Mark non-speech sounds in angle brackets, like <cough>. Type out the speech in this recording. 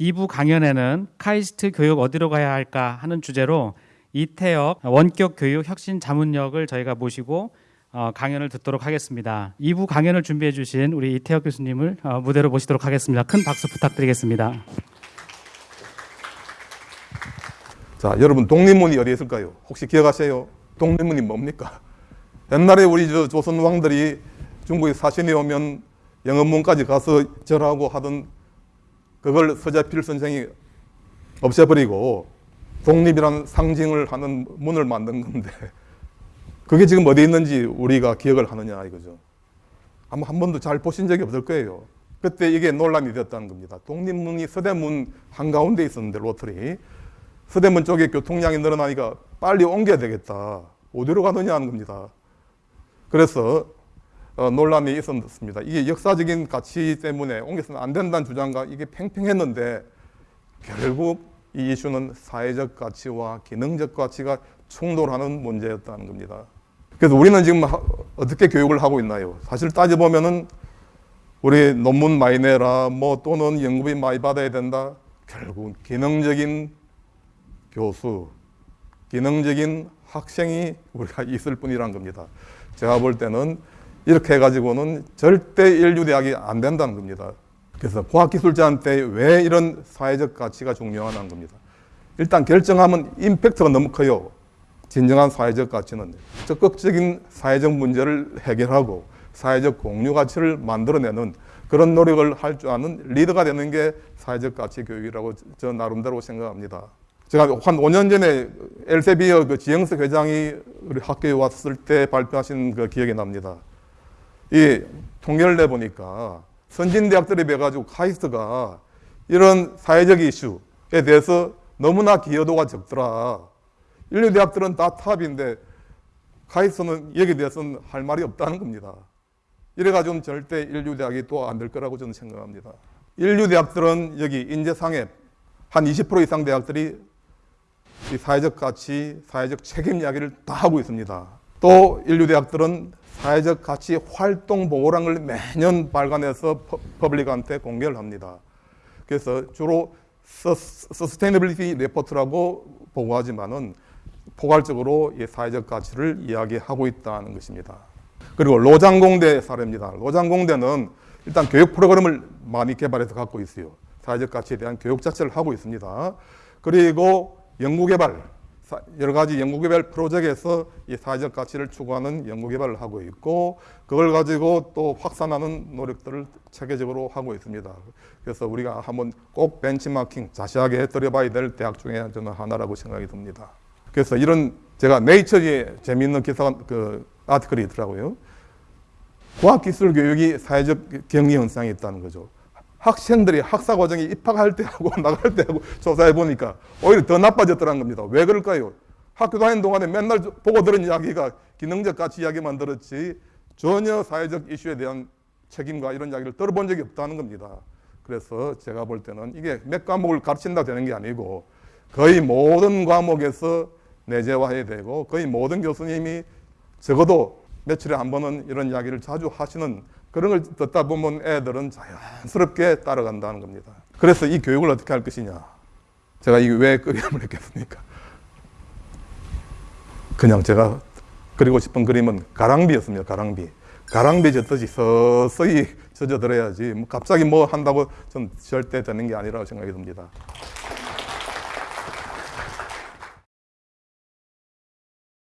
2부 강연에는 카이스트 교육 어디로 가야 할까 하는 주제로 이태혁 원격 교육 혁신 자문역을 저희가 모시고 어, 강연을 듣도록 하겠습니다. 2부 강연을 준비해 주신 우리 이태혁 교수님을 어, 무대로 모시도록 하겠습니다. 큰 박수 부탁드리겠습니다. 자, 여러분 독립문이 어디에 있을까요? 혹시 기억하세요? 독립문이 뭡니까? 옛날에 우리 저 조선 왕들이 중국에 사신이 오면 영어문까지 가서 절하고 하던 그걸 서재필 선생이 없애버리고 독립이라는 상징을 하는 문을 만든 건데 <laughs> 그게 지금 어디 있는지 우리가 기억을 하느냐 이거죠. 아마 한 번도 잘 보신 적이 없을 거예요. 그때 이게 논란이 되었다는 겁니다. 독립문이 서대문 한가운데 있었는데 로터리 서대문 쪽에 교통량이 늘어나니까 빨리 옮겨야 되겠다. 어디로 가느냐 하는 겁니다. 그래서 어, 논란이 있었습니다. 이게 역사적인 가치 때문에 옮겨서는 안 된다는 주장과 이게 팽팽했는데 결국 이 이슈는 사회적 가치와 기능적 가치가 충돌하는 문제였다는 겁니다. 그래서 우리는 지금 어떻게 교육을 하고 있나요? 사실 따져보면은 우리 논문 많이 내라, 뭐 또는 연구비 많이 받아야 된다. 결국 기능적인 교수, 기능적인 학생이 우리가 있을 뿐이란 겁니다. 제가 볼 때는 이렇게 해가지고는 절대 인류 대학이 안 된다는 겁니다. 그래서 과학기술자한테 왜 이런 사회적 가치가 중요하다는 겁니다. 일단 결정하면 임팩트가 너무 커요. 진정한 사회적 가치는 적극적인 사회적 문제를 해결하고 사회적 공유 가치를 만들어내는 그런 노력을 할 줄 아는 리더가 되는 게 사회적 가치 교육이라고 저 나름대로 생각합니다. 제가 한 5년 전에 엘세비어 그 지영석 회장이 우리 학교에 왔을 때 발표하신 그 기억이 납니다. 이 통계를 내보니까 선진대학들에 비해 가지고 카이스트가 이런 사회적 이슈에 대해서 너무나 기여도가 적더라. 인류 대학들은 다 탑인데 카이스트는 여기에 대해서는 할 말이 없다는 겁니다. 이래가지고 절대 인류 대학이 또 안 될 거라고 저는 생각합니다. 일류 대학들은 여기 인재상에 한 20% 이상 대학들이 이 사회적 가치, 사회적 책임 이야기를 다 하고 있습니다. 또 일류 대학들은 사회적 가치 활동 보고란을 매년 발간해서 public한테 공개를 합니다. 그래서 주로 sustainability report라고 보고하지만은 포괄적으로 이 사회적 가치를 이야기하고 있다는 것입니다. 그리고 로장공대 사례입니다. 로장공대는 일단 교육 프로그램을 많이 개발해서 갖고 있어요. 사회적 가치에 대한 교육 자체를 하고 있습니다. 그리고 연구개발, 여러 가지 연구개발 프로젝트에서 이 사회적 가치를 추구하는 연구개발을 하고 있고 그걸 가지고 또 확산하는 노력들을 체계적으로 하고 있습니다. 그래서 우리가 한번 꼭 벤치마킹 자세하게 들여봐야 될 대학 중에 저는 하나라고 생각이 듭니다. 그래서 이런 제가 네이처에 재미있는 기사 그 아티클이 있더라고요. 과학기술 교육이 사회적 경리 현상이 있다는 거죠. 학생들이 학사 과정에 입학할 때하고 <laughs> 나갈 때하고 조사해 보니까 오히려 더 나빠졌더라는 겁니다. 왜 그럴까요? 학교 다니는 동안에 맨날 보고 들은 이야기가 기능적 가치 이야기만 들었지 전혀 사회적 이슈에 대한 책임과 이런 이야기를 들어본 적이 없다는 겁니다. 그래서 제가 볼 때는 이게 몇 과목을 가르친다 되는 게 아니고 거의 모든 과목에서 내재화해야 되고 거의 모든 교수님이 적어도 며칠에 한 번은 이런 이야기를 자주 하시는 그런 걸 듣다 보면 애들은 자연스럽게 따라간다는 겁니다. 그래서 이 교육을 어떻게 할 것이냐. 제가 이게 왜 그림을 했겠습니까? 그냥 제가 그리고 싶은 그림은 가랑비였습니다. 가랑비. 가랑비 젖듯이 서서히 젖어들어야지 뭐 갑자기 뭐 한다고 전 절대 되는 게 아니라고 생각이 듭니다.